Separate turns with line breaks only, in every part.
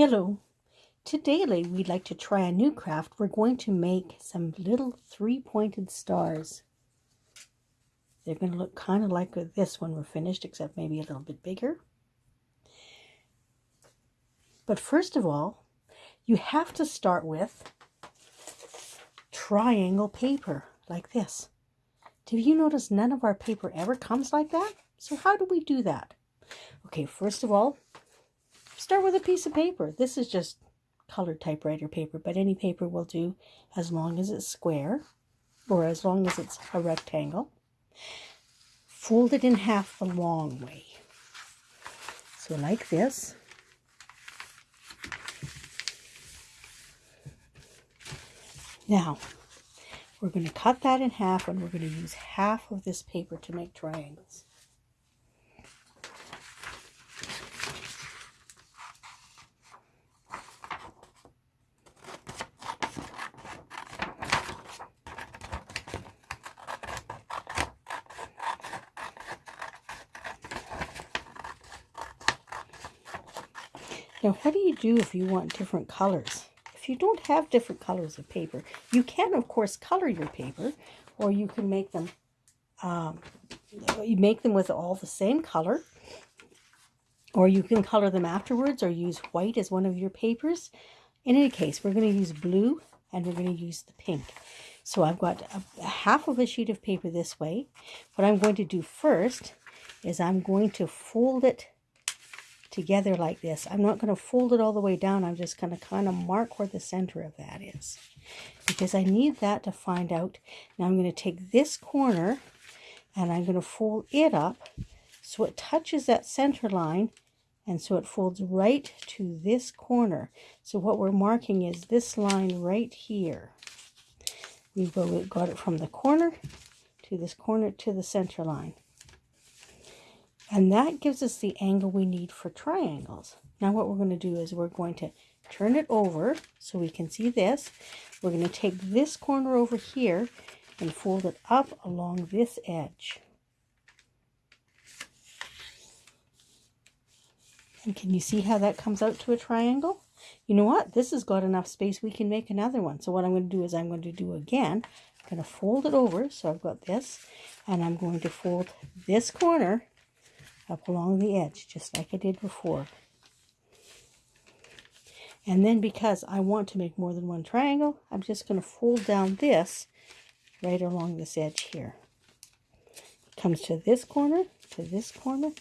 Hello. Today we'd like to try a new craft. We're going to make some little three-pointed stars. They're going to look kind of like this when we're finished, except maybe a little bit bigger. But first of all, you have to start with triangle paper, like this. Did you notice none of our paper ever comes like that? So how do we do that? Okay, first of all, start with a piece of paper. This is just colored typewriter paper, but any paper will do as long as it's square or as long as it's a rectangle. Fold it in half the long way. So like this. Now, we're going to cut that in half and we're going to use half of this paper to make triangles. Now, what do you do if you want different colors? If you don't have different colors of paper, you can, of course, color your paper, or you can make them, um, you make them with all the same color, or you can color them afterwards, or use white as one of your papers. In any case, we're going to use blue, and we're going to use the pink. So I've got a, a half of a sheet of paper this way. What I'm going to do first is I'm going to fold it together like this. I'm not going to fold it all the way down. I'm just going to kind of mark where the center of that is. Because I need that to find out. Now I'm going to take this corner and I'm going to fold it up so it touches that center line and so it folds right to this corner. So what we're marking is this line right here. We've got it from the corner to this corner to the center line. And that gives us the angle we need for triangles. Now what we're going to do is we're going to turn it over so we can see this. We're going to take this corner over here and fold it up along this edge. And can you see how that comes out to a triangle? You know what? This has got enough space we can make another one. So what I'm going to do is I'm going to do again. I'm going to fold it over. So I've got this. And I'm going to fold this corner up along the edge, just like I did before. And then because I want to make more than one triangle, I'm just going to fold down this right along this edge here. It comes to this corner, to this corner,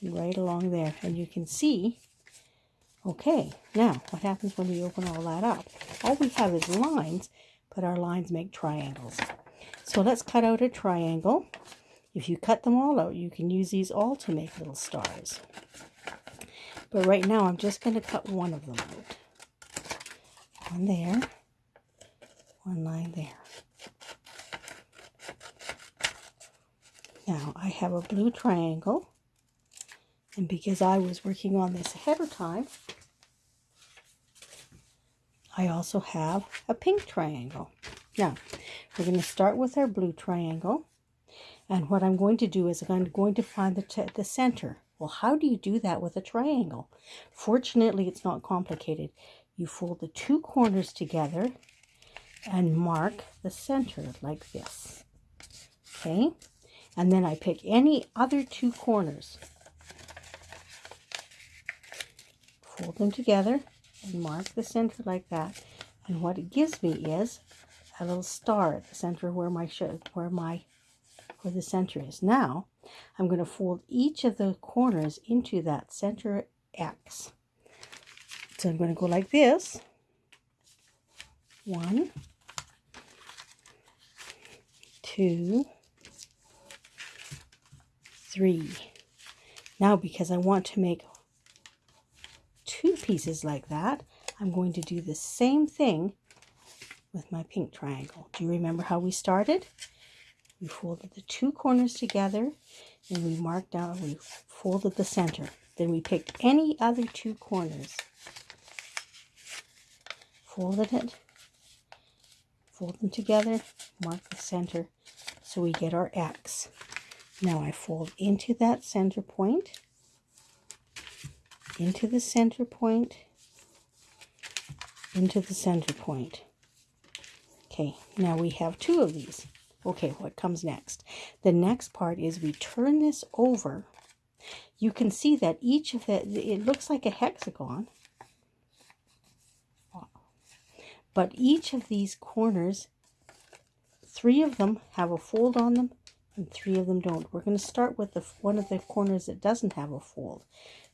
and right along there. And you can see, okay, now what happens when we open all that up? All we have is lines, but our lines make triangles. So let's cut out a triangle. If you cut them all out, you can use these all to make little stars. But right now, I'm just going to cut one of them out. One there, one line there. Now, I have a blue triangle. And because I was working on this ahead of time, I also have a pink triangle. Now, we're going to start with our blue triangle. And what I'm going to do is I'm going to find the, the center. Well, how do you do that with a triangle? Fortunately, it's not complicated. You fold the two corners together and mark the center like this. Okay? And then I pick any other two corners. Fold them together and mark the center like that. And what it gives me is a little star at the center where my where my where the center is. Now, I'm going to fold each of the corners into that center X. So I'm going to go like this. One, two, three. Now, because I want to make two pieces like that, I'm going to do the same thing with my pink triangle. Do you remember how we started? We folded the two corners together and we marked out, we folded the center. Then we picked any other two corners, folded it, fold them together, mark the center, so we get our X. Now I fold into that center point, into the center point, into the center point. Okay, now we have two of these. Okay, what comes next? The next part is we turn this over. You can see that each of the, it looks like a hexagon. But each of these corners, three of them have a fold on them and three of them don't. We're going to start with the one of the corners that doesn't have a fold.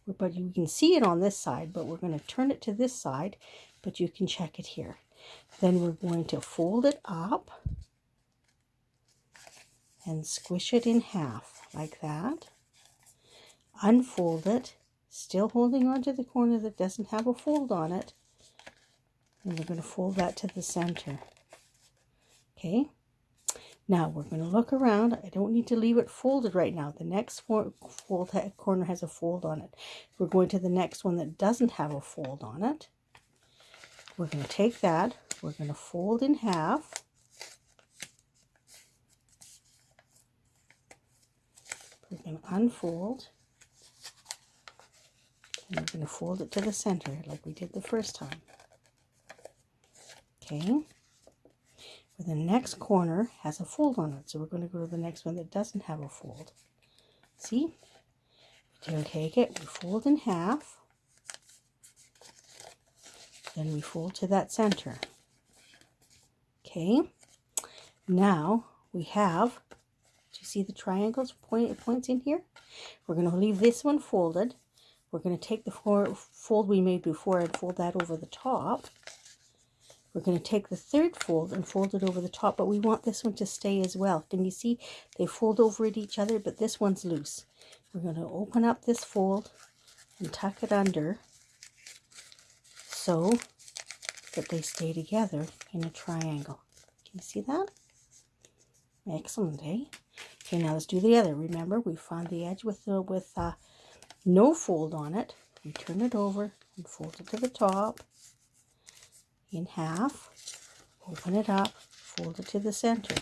But you can see it on this side, but we're going to turn it to this side, but you can check it here. Then we're going to fold it up and squish it in half like that. Unfold it, still holding on to the corner that doesn't have a fold on it. And we're going to fold that to the center. Okay. Now we're going to look around. I don't need to leave it folded right now. The next fold corner has a fold on it. We're going to the next one that doesn't have a fold on it. We're going to take that. We're going to fold in half. We're going to unfold. And we're going to fold it to the center like we did the first time. Okay the next corner has a fold on it. So we're going to go to the next one that doesn't have a fold. See? We take it, we fold in half. Then we fold to that center. Okay. Now we have, you see the triangles point, points in here? We're going to leave this one folded. We're going to take the fold we made before and fold that over the top. We're going to take the third fold and fold it over the top, but we want this one to stay as well. Can you see? They fold over at each other, but this one's loose. We're going to open up this fold and tuck it under so that they stay together in a triangle. Can you see that? Excellent, eh? Okay, now let's do the other. Remember, we found the edge with with uh, no fold on it. We turn it over and fold it to the top in half, open it up, fold it to the center.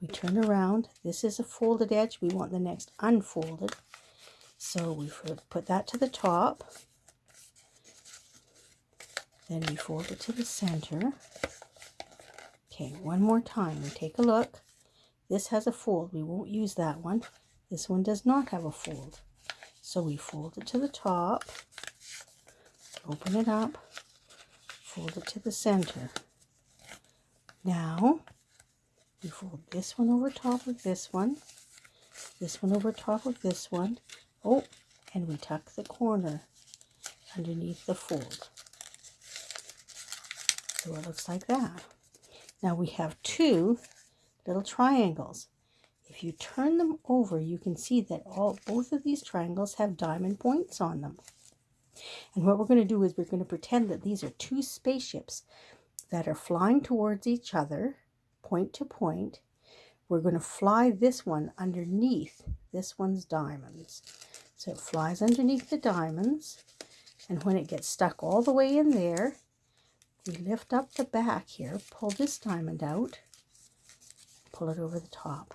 We turn around. This is a folded edge. We want the next unfolded. So we put that to the top. Then we fold it to the center. Okay, one more time. We take a look. This has a fold. We won't use that one. This one does not have a fold. So we fold it to the top, open it up, fold it to the center. Now, we fold this one over top of this one, this one over top of this one. Oh, and we tuck the corner underneath the fold. So it looks like that. Now we have two little triangles. If you turn them over, you can see that all both of these triangles have diamond points on them. And what we're going to do is we're going to pretend that these are two spaceships that are flying towards each other, point to point. We're going to fly this one underneath this one's diamonds. So it flies underneath the diamonds. And when it gets stuck all the way in there, we lift up the back here, pull this diamond out, pull it over the top.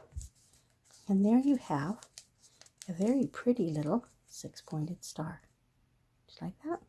And there you have a very pretty little six-pointed star Just like that.